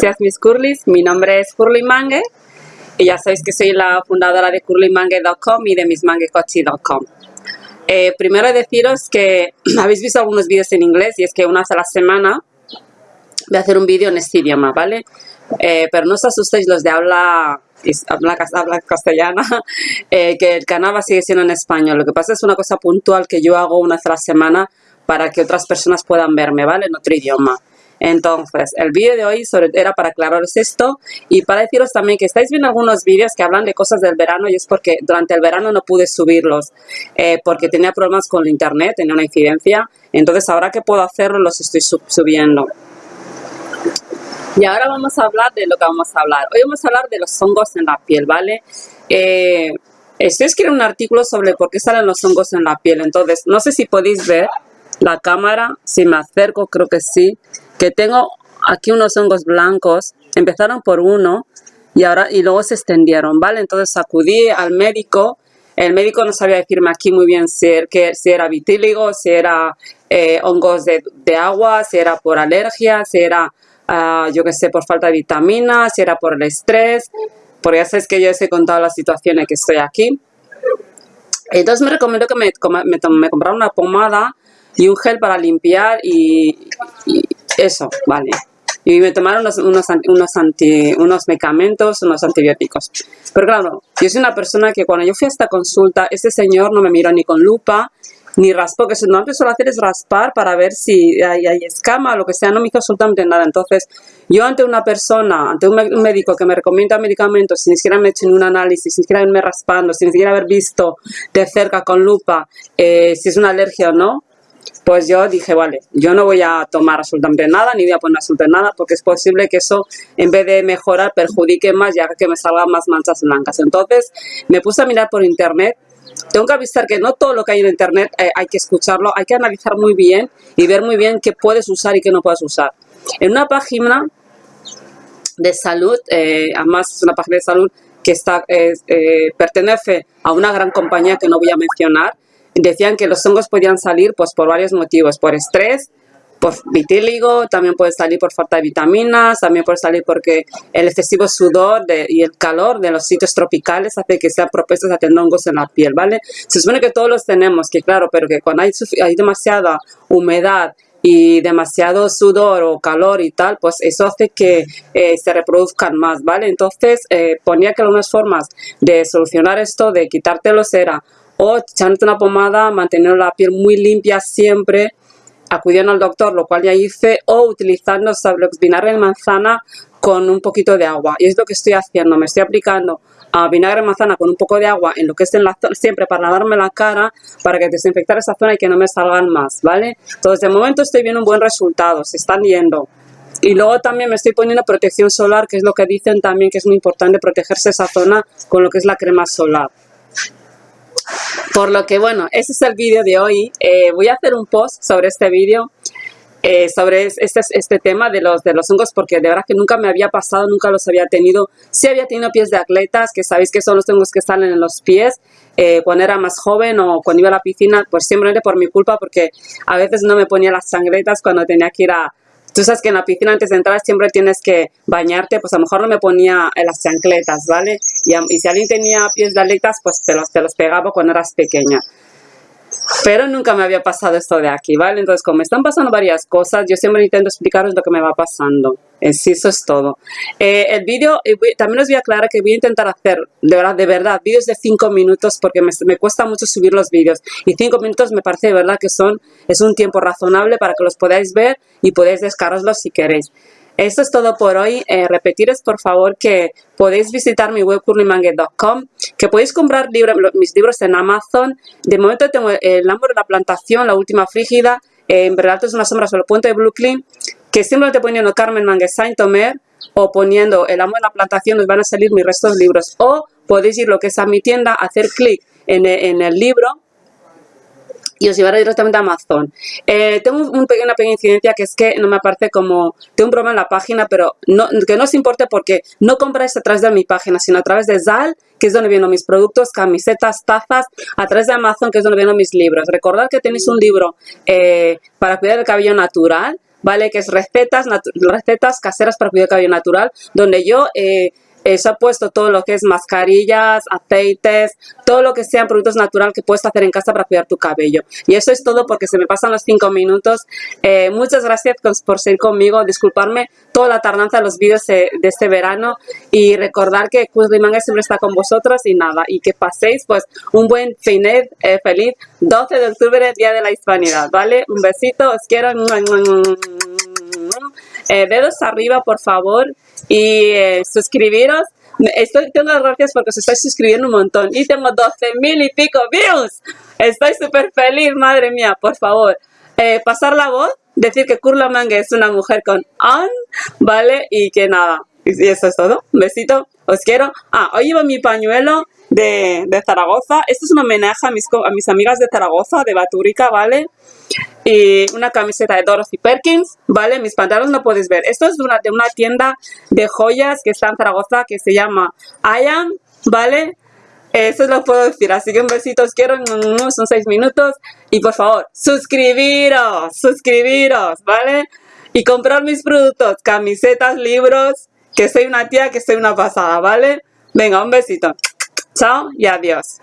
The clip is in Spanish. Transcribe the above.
Gracias mis curlis, mi nombre es Curly Mangue y ya sabéis que soy la fundadora de curlymangue.com y de mismanguecochi.com. Eh, primero deciros que habéis visto algunos vídeos en inglés y es que una vez a la semana voy a hacer un vídeo en este idioma, ¿vale? Eh, pero no os asustéis los de habla, habla, castellana, eh, que el canal va a seguir siendo en español. Lo que pasa es una cosa puntual que yo hago una vez a la semana para que otras personas puedan verme, ¿vale? En otro idioma. Entonces, el vídeo de hoy era para aclararos esto y para deciros también que estáis viendo algunos vídeos que hablan de cosas del verano y es porque durante el verano no pude subirlos eh, porque tenía problemas con el internet, tenía una incidencia. Entonces, ahora que puedo hacerlo, los estoy subiendo. Y ahora vamos a hablar de lo que vamos a hablar. Hoy vamos a hablar de los hongos en la piel, ¿vale? Eh, estoy escribiendo un artículo sobre por qué salen los hongos en la piel. Entonces, no sé si podéis ver la cámara, si me acerco, creo que sí que tengo aquí unos hongos blancos, empezaron por uno y ahora y luego se extendieron, ¿vale? Entonces acudí al médico, el médico no sabía decirme aquí muy bien si, que, si era vitíligo, si era eh, hongos de, agua, si era por alergia, si era, ah, yo qué sé, por falta de vitaminas, si era por el estrés, porque ya sabes que yo os he contado la situación en que estoy aquí. Entonces me recomendó que me, me, comprara una pomada y un gel para limpiar y eso, vale. Y me tomaron unos, unos, unos, anti, unos medicamentos, unos antibióticos. Pero claro, yo soy una persona que cuando yo fui a esta consulta, este señor no me miró ni con lupa, ni raspó, que lo que suelo hacer es raspar para ver si hay, hay, escama o lo que sea, no me hizo absolutamente nada. Entonces, yo ante una persona, ante un médico que me recomienda medicamentos, sin siquiera me he hecho un análisis, sin siquiera haberme raspando, sin siquiera haber visto de cerca con lupa eh, si es una alergia o no, pues yo dije, vale, yo no voy a tomar absolutamente nada, ni voy a poner absolutamente nada, porque es posible que eso, en vez de mejorar, perjudique más, ya que me salgan más manchas blancas. Entonces, me puse a mirar por internet tengo que avisar que no todo lo que hay en internet eh, hay que escucharlo, hay que analizar muy bien y ver muy bien qué puedes usar y qué no puedes usar. En una página de salud, eh, además es una página de salud que está, eh, pertenece a una gran compañía que no voy a mencionar, decían que los hongos podían salir pues, por varios motivos, por estrés, por vitíligo, también puede salir por falta de vitaminas, también puede salir porque el excesivo sudor y el calor de los sitios tropicales hace que sean propuestos a tener hongos en la piel, ¿vale? Se supone que todos los tenemos, que claro, pero que cuando hay, hay demasiada humedad y demasiado sudor o calor y tal, pues eso hace que eh, se reproduzcan más, ¿vale? Entonces eh, ponía que algunas formas de solucionar esto, de quitártelos era o echándote una pomada, mantener la piel muy limpia siempre, acudiendo al doctor, lo cual ya hice, o utilizando vinagre de manzana con un poquito de agua. Y es lo que estoy haciendo, me estoy aplicando a vinagre de manzana con un poco de agua en lo que es en la zona, siempre para lavarme la cara, para que desinfectar esa zona y que no me salgan más, ¿vale? Entonces, de momento estoy viendo un buen resultado, se están yendo. Y luego también me estoy poniendo protección solar, que es lo que dicen también que es muy importante protegerse esa zona con lo que es la crema solar. Por lo que, bueno, ese es el vídeo de hoy. Eh, voy a hacer un post sobre este vídeo, eh, sobre este, este tema de los, de los hongos, porque de verdad que nunca me había pasado, nunca los había tenido. Sí había tenido pies de atletas, que sabéis que son los hongos que salen en los pies, eh, cuando era más joven o cuando iba a la piscina, pues simplemente por mi culpa, porque a veces no me ponía las sangretas cuando tenía que ir a, Tú sabes que en la piscina antes de entrar siempre tienes que bañarte, pues a lo mejor no me ponía en las chancletas, ¿vale? Y, y si alguien tenía pies de aletas, pues te los, te los pegaba cuando eras pequeña. Pero nunca me había pasado esto de aquí, ¿vale? Entonces, como están pasando varias cosas, yo siempre intento explicaros lo que me va pasando. Sí, eso es todo. Eh, el vídeo, también os voy a aclarar que voy a intentar hacer, de verdad, de verdad, vídeos de 5 minutos porque me, me, cuesta mucho subir los vídeos. Y 5 minutos me parece de verdad que son, es un tiempo razonable para que los podáis ver y podáis descargarlos si queréis. Eso es todo por hoy. Eh, por favor que podéis visitar mi web curlymangue.com, que podéis comprar mis libros en Amazon. De momento tengo El amor de la plantación, La última frígida, eh, en verdad es una sombra sobre el puente de Brooklyn, que simplemente poniendo Carmen Mangue Saint Omer o poniendo El amor de la plantación os van a salir mis restos de libros. O podéis ir lo que es a mi tienda, hacer clic en el libro y os llevará directamente a Amazon. Eh, tengo un una pequeña incidencia que es que no me aparece como, tengo un problema en la página, pero que no os importe porque no compráis a través de mi página, sino a través de Zal, que es donde vienen mis productos, camisetas, tazas, a través de Amazon, que es donde vienen mis libros. Recordad que tenéis un libro eh, para cuidar el cabello natural, ¿vale? Que es recetas, recetas caseras para cuidar el cabello natural, donde yo... Eh, eh, se ha puesto todo lo que es mascarillas, aceites, todo lo que sean productos naturales que puedes hacer en casa para cuidar tu cabello. Y eso es todo porque se me pasan los cinco minutos. Eh, muchas gracias por ser conmigo, disculparme toda la tardanza de los vídeos de, este verano y recordar que Manga siempre está con vosotros y nada, y que paséis pues un buen finet, eh, feliz 12 de octubre, Día de la Hispanidad, ¿vale? Un besito, os quiero. dedos arriba, por favor y eh, suscribiros. Estoy, tengo gracias porque os estáis suscribiendo un montón y tengo 12 mil y pico views. Estoy súper feliz, madre mía, por favor. Eh, pasar la voz, decir que Kurla Mange es una mujer con on, ¿vale? Y que nada, y eso es todo. Un besito, os quiero. Ah, hoy llevo mi pañuelo de, de Zaragoza. Esto es un homenaje a mis, a mis amigas de Zaragoza, de Batúrica, ¿vale? y una camiseta de Dorothy Perkins, ¿vale? Mis pantalones no puedes ver. Esto es de una, de una tienda de joyas que está en Zaragoza que se llama Iam, ¿vale? Eso lo puedo decir, así que un besito, os quiero, son seis minutos. Y por favor, suscribiros, suscribiros, ¿vale? Y comprar mis productos, camisetas, libros, que soy una tía, que soy una pasada, ¿vale? Venga, un besito. Chao y adiós.